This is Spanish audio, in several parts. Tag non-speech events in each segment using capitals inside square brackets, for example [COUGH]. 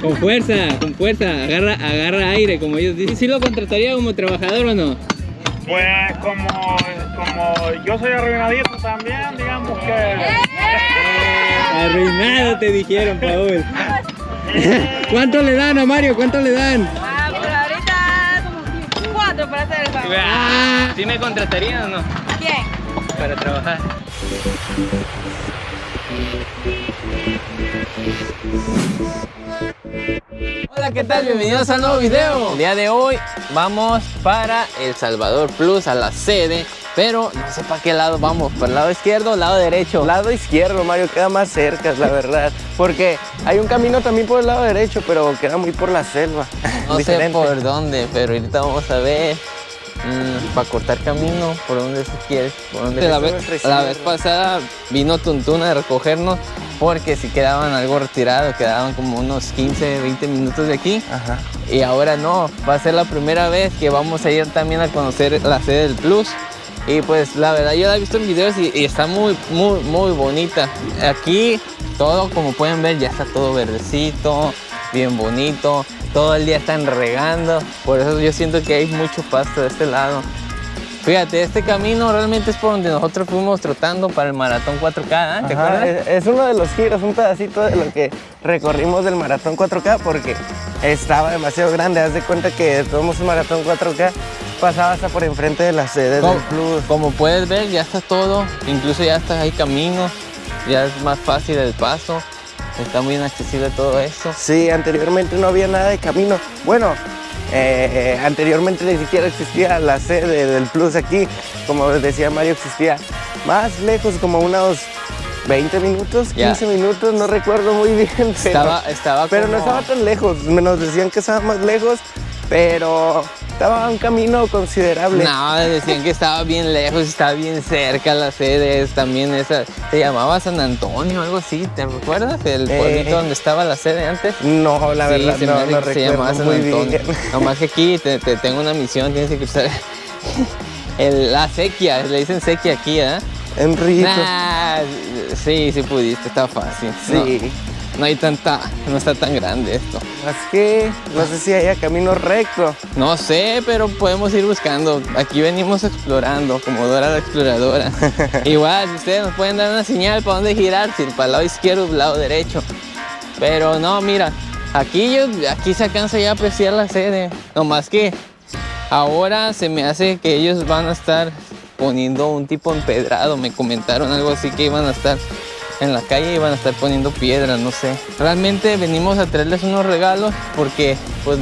Con fuerza, con fuerza, agarra, agarra aire, como ellos dicen. ¿Sí lo contrataría como trabajador o no? Pues como, como yo soy arruinadito también, digamos que... Arruinado te dijeron, Paul. [LAUGHS] ¿Cuánto le dan a Mario? ¿Cuánto le dan? Ah, pero ahorita como cuatro para hacer el favor. Ah, ¿Sí me contratarían o no? ¿Quién? Para trabajar. Hola, ¿qué tal? Bienvenidos al nuevo video. El día de hoy vamos para El Salvador Plus, a la sede. Pero no sé para qué lado vamos, ¿para el lado izquierdo o lado derecho? Lado izquierdo, Mario, queda más cerca, la verdad. Porque hay un camino también por el lado derecho, pero queda muy por la selva. No sé por dónde, pero ahorita vamos a ver. Para cortar camino, por donde se quiere. Por donde la, nuestra la vez pasada vino Tuntuna a recogernos porque si quedaban algo retirado, quedaban como unos 15, 20 minutos de aquí. Ajá. Y ahora no, va a ser la primera vez que vamos a ir también a conocer la sede del Plus. Y pues la verdad yo la he visto en videos y, y está muy, muy, muy bonita. Aquí todo, como pueden ver, ya está todo verdecito, bien bonito. Todo el día están regando, por eso yo siento que hay mucho pasto de este lado. Fíjate, este camino realmente es por donde nosotros fuimos trotando para el maratón 4K, ¿eh? ¿te Ajá, acuerdas? es, es uno de los giros, un pedacito de lo que recorrimos del maratón 4K porque estaba demasiado grande. Haz de cuenta que tomamos un maratón 4K, pasaba hasta por enfrente de la sede Como, del Plus. como puedes ver, ya está todo, incluso ya está hay caminos, ya es más fácil el paso, está muy inaccesible todo esto. Sí, anteriormente no había nada de camino. Bueno, eh, anteriormente ni siquiera existía la sede del Plus aquí. Como decía Mario, existía más lejos, como unos 20 minutos, 15 Ya. minutos, no recuerdo muy bien. Pero, Estaba, estaba pero no estaba tan lejos. Nos decían que estaba más lejos, pero estaba un camino considerable. No, decían que estaba bien lejos, estaba bien cerca la sede, es también esa, se llamaba San Antonio, algo así, ¿te recuerdas? El Eh. pueblito donde estaba la sede antes. No, la Sí, verdad, se no, no que se llamaba recuerdo San muy Antonio. bien. Nomás que aquí te, te tengo una misión, tienes que cruzar [LAUGHS] el- la sequía, le dicen sequía aquí, ¿eh? Enrico. Nah, sí, sí pudiste, está fácil. Sí. No, no hay tanta, no está tan grande esto. Así que no sé si haya camino recto. No sé, pero podemos ir buscando. Aquí venimos explorando, como Dora la exploradora. [LAUGHS] Igual, si ustedes nos pueden dar una señal para dónde girar, si para el lado izquierdo o el lado derecho. Pero no, mira, aquí, yo, aquí se alcanza ya a apreciar la sede. Nomás que ahora se me hace que ellos van a estar poniendo un tipo empedrado. Me comentaron algo así que iban a estar en la calle y van a estar poniendo piedras, no sé. Realmente venimos a traerles unos regalos porque pues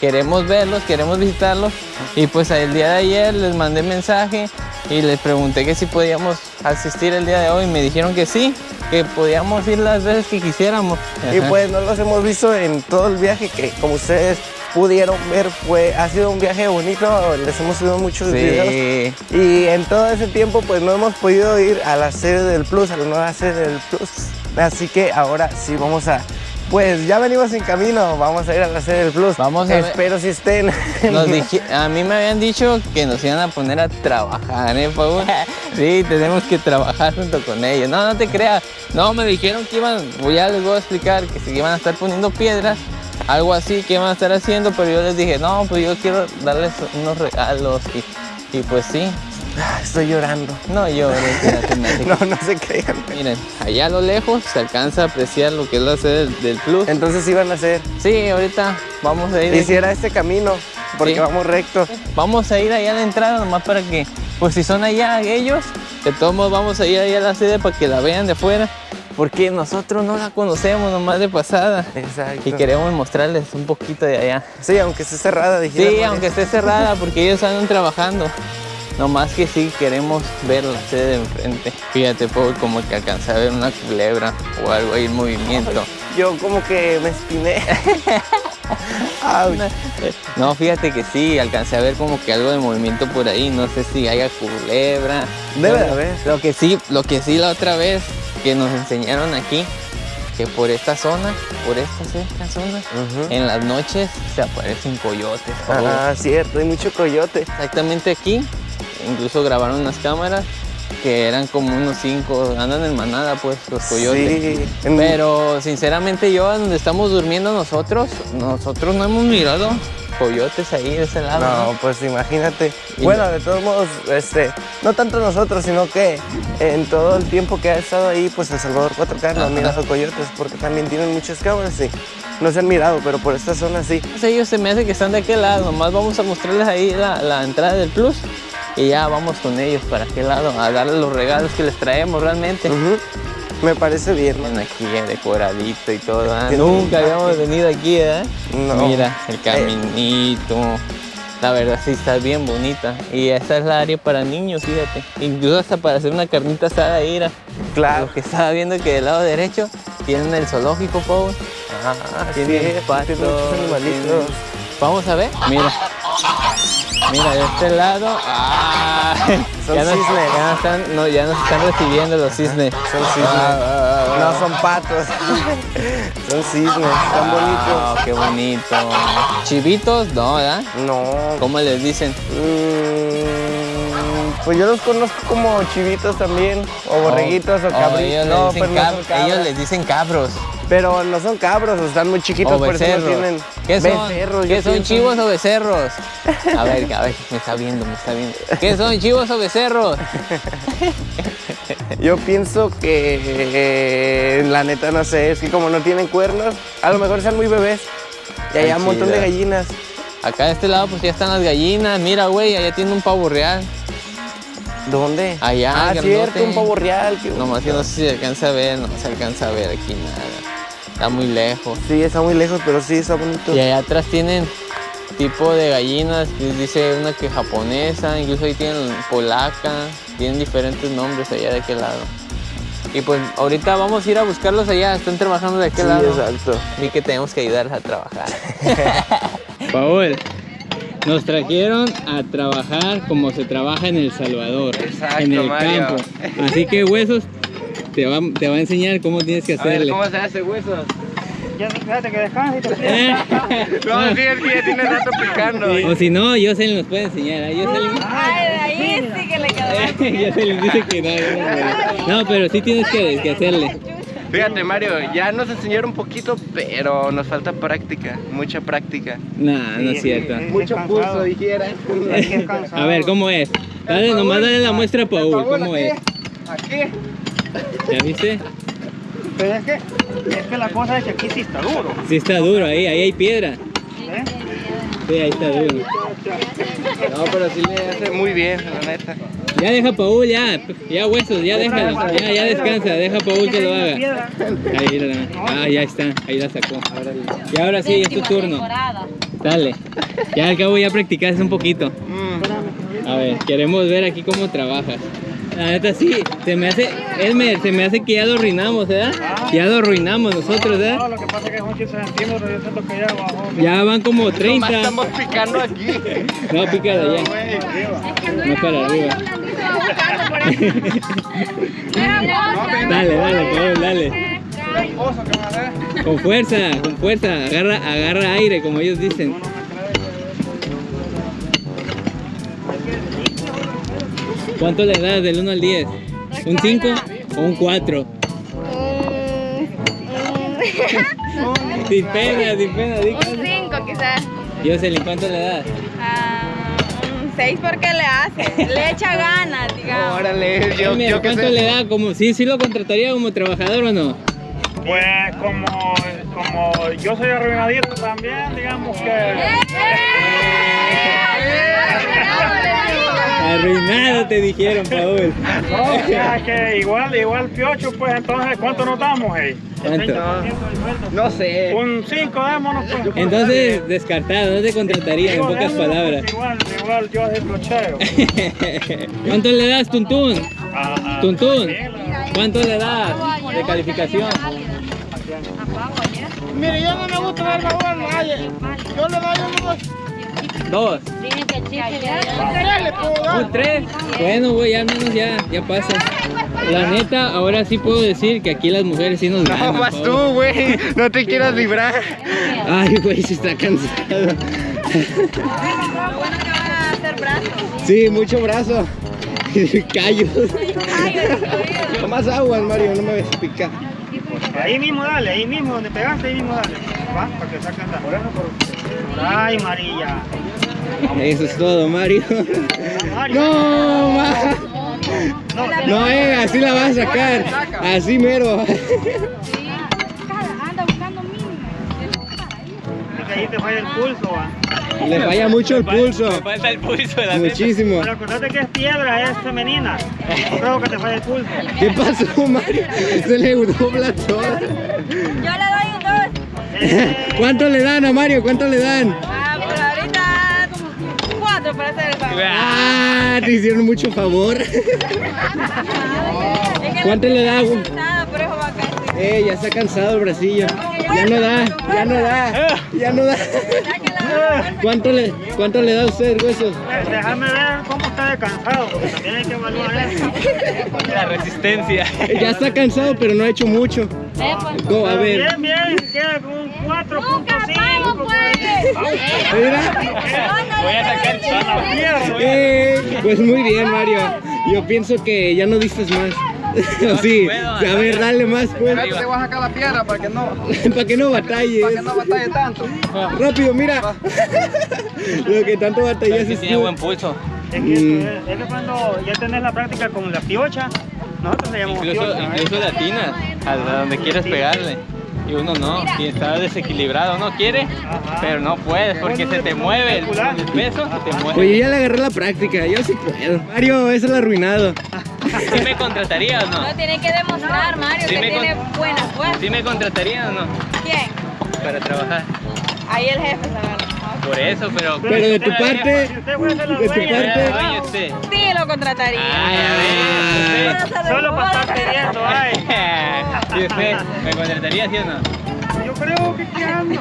queremos verlos, queremos visitarlos y pues el día de ayer les mandé mensaje y les pregunté que si podíamos asistir el día de hoy. Me dijeron que sí, que podíamos ir las veces que quisiéramos. Y pues no los hemos visto en todo el viaje que como ustedes pudieron ver fue ha sido un viaje bonito, les hemos subido muchos videos Sí. y en todo ese tiempo pues no hemos podido ir a la sede del Plus, a la nueva sede del Plus. Así que ahora sí vamos a pues ya venimos en camino, vamos a ir a la sede del Plus. Vamos a ver. Espero si estén. Nos [LAUGHS] dije- a mí me habían dicho que nos iban a poner a trabajar, ¿eh, Paul? [LAUGHS] Sí, tenemos que trabajar junto con ellos. No, no te creas. No, me dijeron que iban, ya les voy a explicar, que se iban a estar poniendo piedras, algo así que iban a estar haciendo, pero yo les dije, no, pues yo quiero darles unos regalos y, y pues sí. Estoy llorando. No, yo [LAUGHS] No, no se crean. Miren, allá a lo lejos se alcanza a apreciar lo que es la sede del, Plus. Entonces iban a hacer. Sí, ahorita vamos a ir. Hiciera este camino, porque Sí. vamos recto. Vamos a ir allá a la entrada nomás para que, pues si son allá ellos, de todos modos vamos a ir allá a la sede para que la vean de afuera, porque nosotros no la conocemos nomás de pasada Exacto. y queremos mostrarles un poquito de allá. Sí, aunque esté cerrada, dijera. Sí, aunque esté cerrada porque ellos andan trabajando. Nomás que sí queremos ver la sede de enfrente. Fíjate, Paul, como que alcancé a ver una culebra o algo ahí en movimiento. Yo como que me espiné. [LAUGHS] Au. No, fíjate que sí, alcancé a ver como que algo de movimiento por ahí, no sé si haya culebra. Debe de haber. Lo que sí, lo que sí la otra vez que nos enseñaron aquí, que por esta zona, por esta cerca zona, Ujú. en las noches se aparecen coyotes. Ah, cierto, hay mucho coyote. Exactamente aquí, incluso grabaron unas cámaras que eran como unos cinco, andan en manada pues los coyotes. Sí, Pero sinceramente yo donde estamos durmiendo nosotros, nosotros no hemos mirado coyotes ahí de ese lado. No, pues imagínate. Y Bueno, no- de todos modos, este, no tanto nosotros, sino que en todo el tiempo que ha estado ahí, pues El Salvador 4K no ha mirado coyotes porque también tienen muchas cámaras y no se han mirado, pero por esta zona sí. Ellos se me hace que están de aquel lado, nomás vamos a mostrarles ahí la, la entrada del plus y ya vamos con ellos para aquel lado a darles los regalos que les traemos realmente. Me parece bien. Aquí eh, decoradito y todo. ¿ah? Tiene Nunca un- habíamos venido aquí, ¿eh? No. Mira, el caminito. La verdad sí está bien bonita. Y esta es la área para niños, fíjate. Incluso hasta para hacer una carnita asada mira. Claro. Lo que estaba viendo que del lado derecho tienen el zoológico, Pau. Ah, sí, Tienen tiene patos, tienen- Vamos a ver. Mira. Mira, de este lado. ¡ah! [LAUGHS] Son ya, nos, cisnes. ya, nos están, no, ya nos están recibiendo los cisnes. Son cisnes. Ah, ah, ah, No son patos. [LAUGHS] son cisnes, están bonitos. Qué bonito. Chivitos, no, ¿verdad? No. ¿Cómo les dicen? Mm, pues yo los conozco como chivitos también, o borreguitos, o, Oh, cabritos. ellos, no, les dicen pero no cab- ellos les dicen cabros. Pero no son cabros, están muy chiquitos, O por eso no tienen. ¿Qué son? Becerros, ¿Qué son chivos o becerros? A ver, a ver, me está viendo, me está viendo. ¿Qué son chivos o becerros? Yo pienso que eh, la neta no sé, es que como no tienen cuernos, a lo mejor sean muy bebés. Y allá Ay, un montón de gallinas. Acá de este lado pues ya están las gallinas. Mira, güey, allá tiene un pavo real. ¿Dónde? Allá, Ah, grandote. cierto, un pavo real. qué Nomás que no sé si se alcanza a ver, no se alcanza a ver aquí nada. Está muy lejos. Sí, está muy lejos, pero sí, está bonito. Y allá atrás tienen tipo de gallinas, que dice una que japonesa, incluso ahí tienen polaca, tienen diferentes nombres allá de aquel lado. Y pues ahorita vamos a ir a buscarlos allá, están trabajando de aquel Sí, lado. exacto. Y que tenemos que ayudarles a trabajar. [LAUGHS] Paul, nos trajeron a trabajar como se trabaja en El Salvador, Exacto, en el Mario. campo. Así que huesos te va, te va a enseñar cómo tienes que hacerle. se hace huesos? Ya, fíjate que descansa y te [LAUGHS] No, sí, es que ya tiene rato picando. O si no, Jocelyn nos puede enseñar. ¿eh? Ay, de ahí [LAUGHS] sí que le quedó [LAUGHS] más Jocelyn dice que no, yo. No, pero sí tienes que, que hacerle. Fíjate, Mario, ya nos enseñaron un poquito, pero nos falta práctica, mucha práctica. No, no es cierto. Mucho pulso, dijera. A ver, ¿cómo es? Dale, nomás dale la muestra a Paul, ¿cómo es? Aquí. ¿Ya viste? Pero es que, es que la cosa es que aquí sí está duro. Sí está duro ahí, ahí hay piedra. ¿eh? Sí, ahí está duro. No, pero sí le hace muy bien, la neta. Ya deja Paul, ya, ya huesos, ya déjalo, ya, ya descansa, deja Paul que lo haga. Ahí, la- ah, ya está, ahí la sacó. Y ahora sí, es tu turno. Dale. Ya al cabo ya practicaste un poquito. Mm. A ver, queremos ver aquí cómo trabajas. La neta sí, se me hace, Elmer, se me hace que ya lo arruinamos, ¿verdad? Ya lo arruinamos nosotros, No, ¿verdad? lo que pasa es que son 15 centímetros, yo siento que ya bajó. Ya van como Nomás 30. estamos picando aquí. No, pícala ya. No para arriba. [LAUGHS] Dale, dale, Paul, dale. Con fuerza, con fuerza. Agarra, agarra aire, como ellos dicen. ¿Cuánto le das del 1 al 10? ¿Un 5 o un 4? Sin pena, sin pena, Un 5 quizás. Jocelyn, ¿cuánto le das? Ah, un 6 porque le hace. Le echa ganas, digamos. Órale, yo, Elmer, yo que ¿Cuánto sé. le da? Como, ¿sí, ¿Sí lo contrataría como trabajador o no? Pues como, como yo soy arruinadito también, digamos que... Arruinado te dijeron, Paul. No, o sea, que igual, igual piocho, pues entonces, ¿cuánto nos damos, hey? ¿Cuánto? No sé. Un 5, démonos. Pues. Entonces, descartado, no te contrataría, en pocas démonos, palabras. pues, Igual, igual yo es clocheo. [LAUGHS] ¿Cuánto le das, Tuntún? Ah, ah, Tuntún, la- ¿cuánto le das de calificación? Mire, yo no me gusta dar favor a nadie. Yo le doy unos Dos. Un tres. Bueno, güey, al menos ya, ya pasa. La neta, ahora sí puedo decir que aquí las mujeres sí nos No, ganan. vas Paul. tú, güey. No te quieras librar. Ay, güey, sí está cansado. Lo bueno que van a hacer brazos. Sí, mucho brazo. [LAUGHS] Callos. Más aguas, Mario, no me ves picar. Ahí mismo dale, ahí mismo, donde pegaste, ahí mismo dale. Va, para que saquen la... Por... Ay, María. Eso es todo, Mario. Mario. No, ma. No, No, eh, así la vas a sacar. Así mero. Anda buscando mínimo. es que ahí te falla el pulso, va. Le falla mucho el pulso. Me falta el pulso de la neta. Muchísimo. Pero acordate que es piedra, es femenina. No creo que te falle el pulso. ¿Qué pasó, Mario? Se le dobla todo. Yo le doy [LAUGHS] ¿Cuánto le dan a Mario? ¿Cuánto le dan? Ah, por ahorita como cuatro para hacer el favor. Ah, te hicieron mucho favor. [LAUGHS] ¿Cuánto le da? güey? Nada, por eso va a caer. Eh, ya está cansado el bracillo. Ya no da, ya no da, ya no da. ¿Cuánto le, cuánto le da a usted, huesos? Eh, Déjame ver de cansado, porque también hay que evaluar eso. La resistencia. Ya está cansado, pero no ha hecho mucho. Go, a ver. Bien, bien, queda con un 4.5. por ahí. Mira. Voy a sacar el Eh, pues muy bien, Mario. Yo pienso que ya no diste más. sí, a ver, dale más, pues. Te voy a sacar la piedra para que no, Para que no batalles. para que no batalle tanto. Rápido, mira. Lo que tanto batallas Sí es tiene buen pulso. Es que, eso es, es que cuando ya tenés la práctica con la piocha, nosotros le llamamos Incluso, piocha. ¿eh? incluso latinas a donde quieres pegarle. Y uno no, y está desequilibrado, uno quiere, pero no puedes porque se te mueve el, el peso, se te mueve. Pues yo ya le agarré la práctica, yo sí puedo. Mario, eso es el arruinado. ¿Sí me contratarías o no? No tiene que demostrar, Mario, Sí que me tiene buena fuerza. ¿Sí me contratarías o no? ¿Quién? Para trabajar. Ahí el jefe, ¿sabes? Por eso, pero... Pero de tu parte, de tu parte- Oye, usted. Sí, lo contrataría. Ay, a ver. Solo para estar pidiendo, ay. [LAUGHS] ¿Y usted me contrataría, sí o no? Creo que qué ando.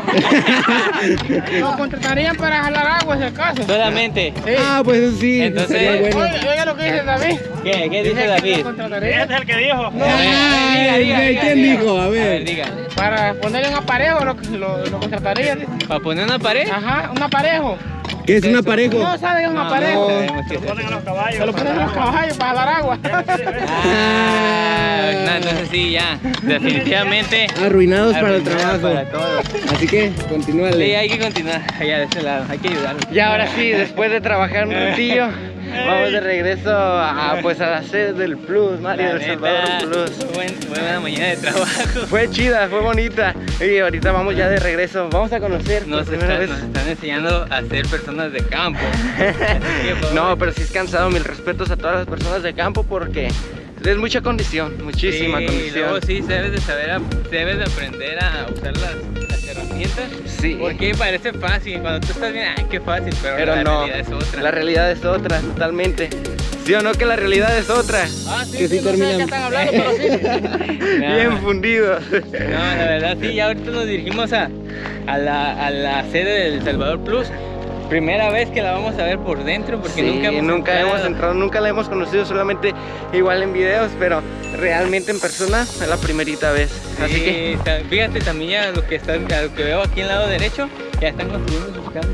Nos [LAUGHS] contratarían para jalar agua si acaso. Solamente. Sí. Ah, pues eso sí, Entonces- bueno. Oiga lo que dice David. ¿Qué? ¿Qué Dice dice que David? Este es el que dijo. Ver, diga, diga, ¿quién diga. dijo? A ver. A ver, diga. Para ponerle un aparejo lo, lo, lo contratarían. ¿Para poner una pared? Ajá, un aparejo. ¿Qué es un aparejo? No sabe un aparejo. qué Lo es ponen a los caballos. Se lo ponen a los caballos para jalar agua. [LAUGHS] Ah, no, entonces sí, ya. Definitivamente. Arruinados para el trabajo. Para todo. Así que, Sí, continúale. hay que continuar allá de ese lado. Hay que ayudarlo. Y ahora sí, después de trabajar un [LAUGHS] ratillo, vamos de regreso a, pues, a la sede del Plus, Mario, La del Salvador neta, Plus. buen- buena mañana de trabajo. Fue chida, fue bonita. Y ahorita vamos ya de regreso. Vamos a conocer Nos primera están, vez. nos están enseñando a ser personas de campo. [LAUGHS] Que, No, pero sí es cansado. Mil respetos a todas las personas de campo porque es mucha condición, muchísima sí, condición. luego sí, debes de saber, debes de aprender a usar las herramientas. Sí. Porque parece fácil, cuando tú estás bien, ay, qué fácil, pero, Pero la no, realidad es otra. la realidad es otra, totalmente. ¿Sí o no que la realidad es otra? Ah, sí, que sí, sí, no sé de terminan qué están hablando, pero sí. [LAUGHS] bien fundidos. No, la verdad sí, ya ahorita nos dirigimos a, a, la, a la sede del Salvador Plus. Primera vez que la vamos a ver por dentro porque Sí, nunca hemos nunca entrado. hemos entrado, nunca la hemos conocido, solamente igual en videos, pero realmente en persona es la primerita vez. Así Sí, que fíjate también ya lo que está, a lo que veo aquí en el lado derecho, ya están construyendo sus casas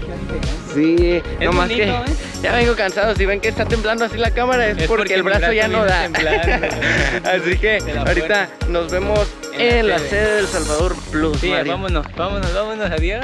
sí, Es nomás bonito, que ¿eh? ya vengo cansado. Si ven que está temblando así la cámara es, Es porque, porque el brazo, brazo ya no da. [LAUGHS] así que ahorita nos vemos En en, la sede. sede del Salvador Plus. Sí, Mario. vámonos, vámonos, vámonos, adiós.